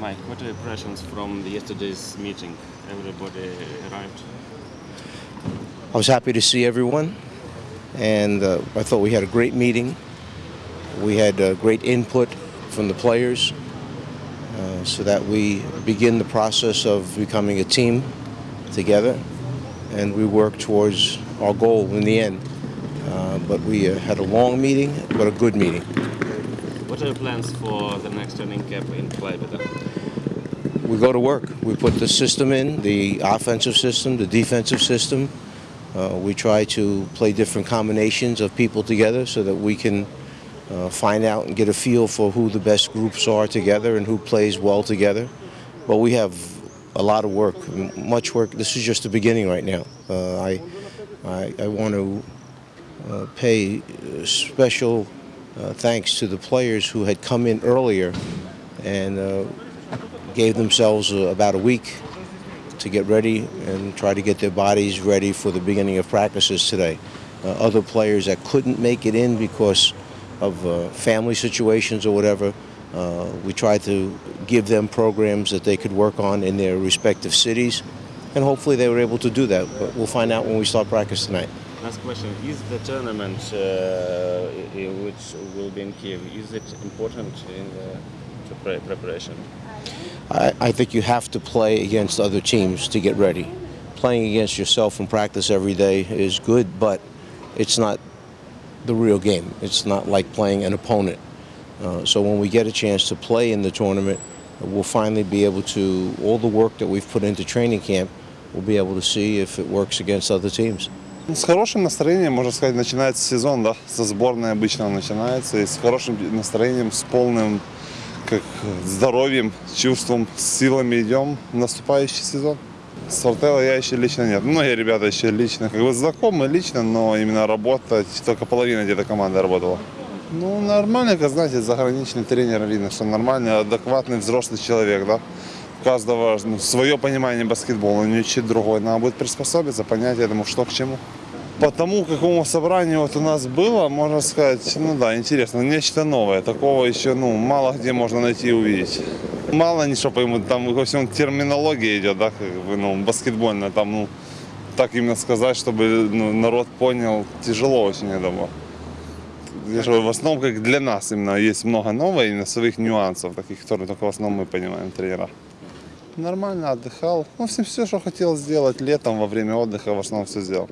Mike, what are your impressions from yesterday's meeting? Everybody arrived. I was happy to see everyone, and uh, I thought we had a great meeting. We had uh, great input from the players uh, so that we begin the process of becoming a team together, and we work towards our goal in the end. Uh, but we uh, had a long meeting, but a good meeting. What are your plans for the next training camp in Klaipeda? we go to work. We put the system in, the offensive system, the defensive system. Uh, we try to play different combinations of people together so that we can uh, find out and get a feel for who the best groups are together and who plays well together. But we have a lot of work, much work. This is just the beginning right now. Uh, I, I, I want to uh, pay uh, special uh, thanks to the players who had come in earlier and uh, gave themselves uh, about a week to get ready and try to get their bodies ready for the beginning of practices today. Uh, other players that couldn't make it in because of uh, family situations or whatever, we tried to give them programs that they could work on in their respective cities, and hopefully they were able to do that. But we'll find out when we start practice tonight. Last question: Is the tournament uh, which will be in Kiev is it important in the preparation? I, I think you have to play against other teams to get ready. Playing against yourself in practice every day is good, but it's not the real game. It's not like playing an opponent. Uh, so when we get a chance to play in the tournament, we'll finally be able to, all the work that we've put into training camp, we'll be able to see if it works against other teams. С хорошим настроением, можно сказать, начинается сезон, да, со сборной обычно начинается, и с хорошим настроением, с полным как, здоровьем, чувством, силами идем в наступающий сезон. Сортела я еще лично нет. Многие ребята еще лично, как бы знакомы лично, но именно работать, только половина где-то команды работала. Ну, нормально, как знаете, заграничный тренер видно, что нормальный, адекватный взрослый человек, да. Каждого ну, свое понимание баскетбола, у него чуть другое. Надо будет приспособиться, понять, я думаю, что к чему. По тому, какому собранию вот у нас было, можно сказать, ну да, интересно, нечто новое. Такого еще, ну, мало где можно найти и увидеть. Мало ничего пойму, там во всем терминология идет, да, как бы, ну, баскетбольная, там, ну, так именно сказать, чтобы ну, народ понял, тяжело очень, я думаю. Я же в основном, как для нас именно, есть много нового, именно своих нюансов, таких, которые только в основном мы понимаем, тренера. Нормально отдыхал. Ну, все, все, что хотел сделать летом, во время отдыха, в основном все сделал.